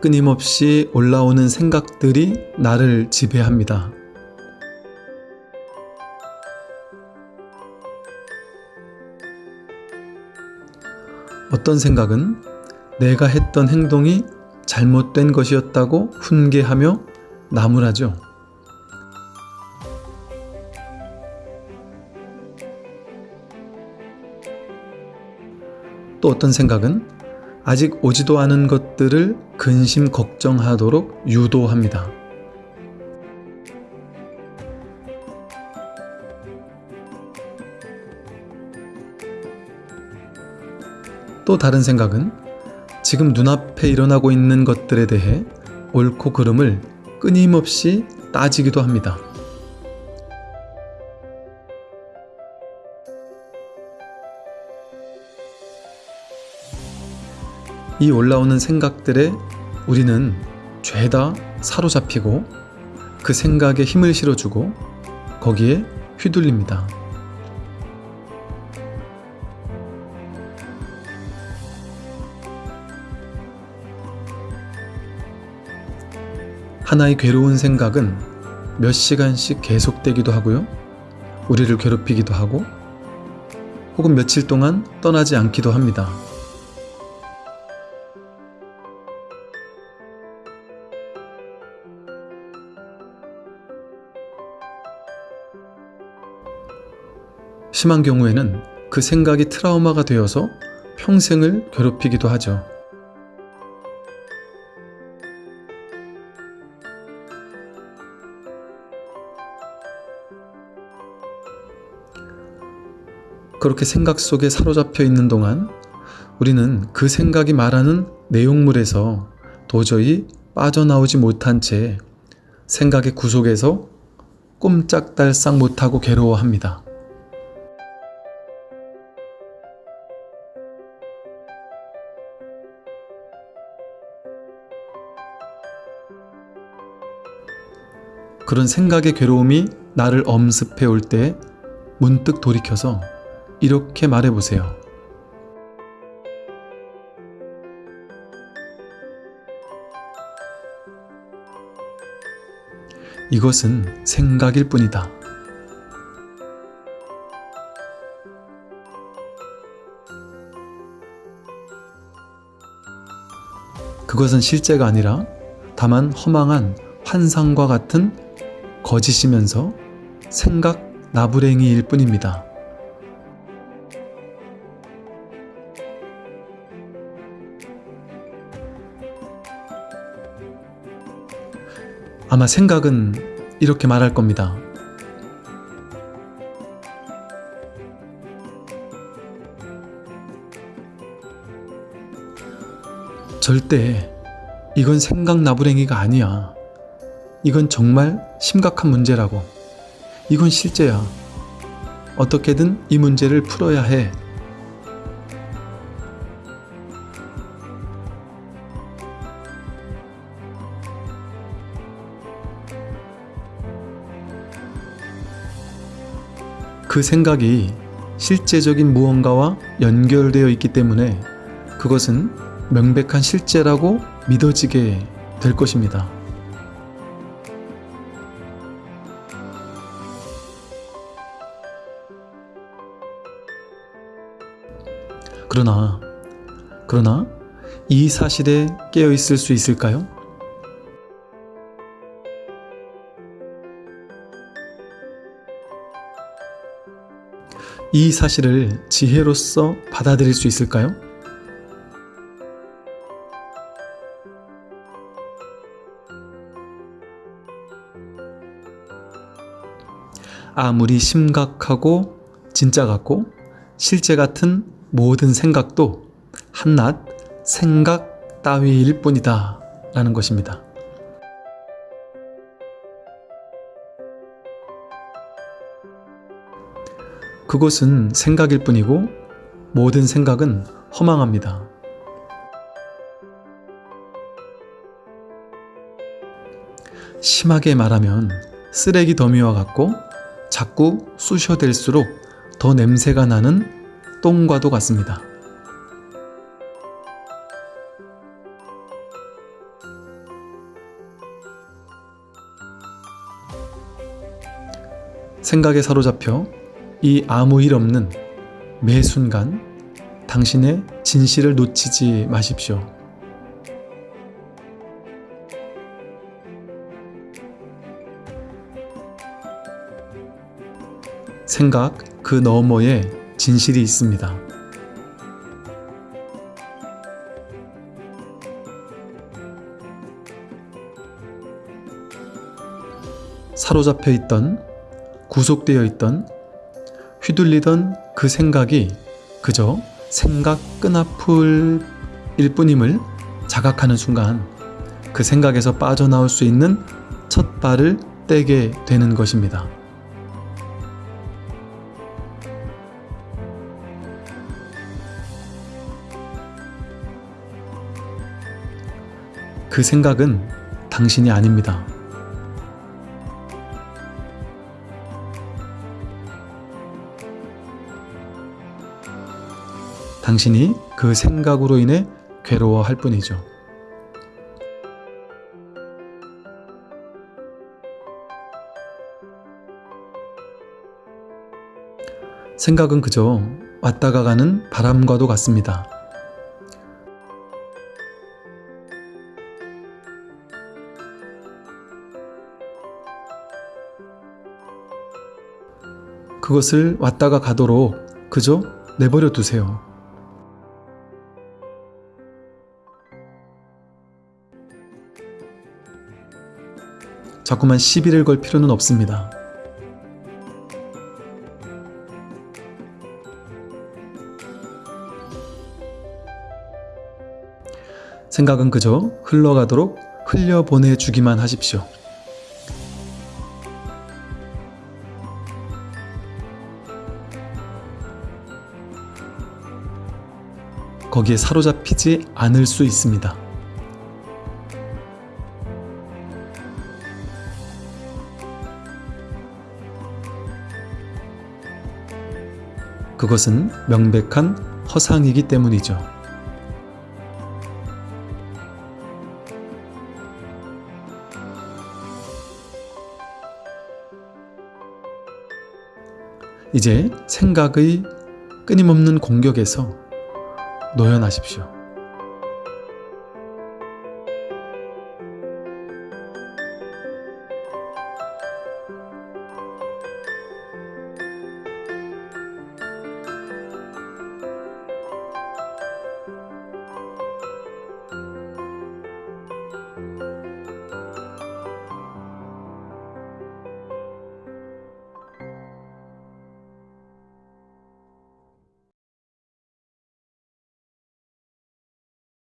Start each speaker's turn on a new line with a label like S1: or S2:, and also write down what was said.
S1: 끊임없이 올라오는 생각들이 나를 지배합니다. 어떤 생각은 내가 했던 행동이 잘못된 것이었다고 훈계하며 나무라죠. 또 어떤 생각은 아직 오지도 않은 것들을 근심 걱정하도록 유도합니다. 또 다른 생각은 지금 눈앞에 일어나고 있는 것들에 대해 옳고 그름을 끊임없이 따지기도 합니다. 이 올라오는 생각들에 우리는 죄다 사로잡히고 그 생각에 힘을 실어주고 거기에 휘둘립니다. 하나의 괴로운 생각은 몇 시간씩 계속되기도 하고요. 우리를 괴롭히기도 하고 혹은 며칠 동안 떠나지 않기도 합니다. 심한 경우에는 그 생각이 트라우마가 되어서 평생을 괴롭히기도 하죠. 그렇게 생각 속에 사로잡혀 있는 동안 우리는 그 생각이 말하는 내용물에서 도저히 빠져나오지 못한 채 생각의 구속에서 꼼짝달싹 못하고 괴로워합니다. 그런 생각의 괴로움이 나를 엄습해 올 때 문득 돌이켜서 이렇게 말해 보세요. 이것은 생각일 뿐이다. 그것은 실제가 아니라 다만 허망한 환상과 같은 거짓이면서 생각 나부랭이일 뿐입니다. 아마 생각은 이렇게 말할 겁니다. 절대 이건 생각 나부랭이가 아니야. 이건 정말 심각한 문제라고. 이건 실제야. 어떻게든 이 문제를 풀어야 해. 그 생각이 실제적인 무언가와 연결되어 있기 때문에 그것은 명백한 실제라고 믿어지게 될 것입니다. 그러나, 그러나 이 사실에 깨어 있을 수 있을까요? 이 사실을 지혜로서 받아들일 수 있을까요? 아무리 심각하고 진짜 같고 실제 같은 모든 생각도 한낱 생각 따위일 뿐이다 라는 것입니다. 그것은 생각일 뿐이고 모든 생각은 허망합니다. 심하게 말하면 쓰레기 더미와 같고 자꾸 쑤셔댈수록 더 냄새가 나는 똥과도 같습니다. 생각에 사로잡혀 이 아무 일 없는 매 순간 당신의 진실을 놓치지 마십시오. 생각 그 너머에 진실이 있습니다. 사로잡혀 있던, 구속되어 있던, 휘둘리던 그 생각이 그저 생각 끈앞을 일 뿐임을 자각하는 순간 그 생각에서 빠져나올 수 있는 첫 발을 떼게 되는 것입니다. 그 생각은 당신이 아닙니다. 당신이 그 생각으로 인해 괴로워할 뿐이죠. 생각은 그저 왔다가 가는 바람과도 같습니다. 그것을 왔다가 가도록 그저 내버려 두세요. 자꾸만 시비를 걸 필요는 없습니다. 생각은 그저 흘러가도록 흘려보내주기만 하십시오. 거기에 사로잡히지 않을 수 있습니다. 그것은 명백한 허상이기 때문이죠. 이제 생각의 끊임없는 공격에서 노연하십시오.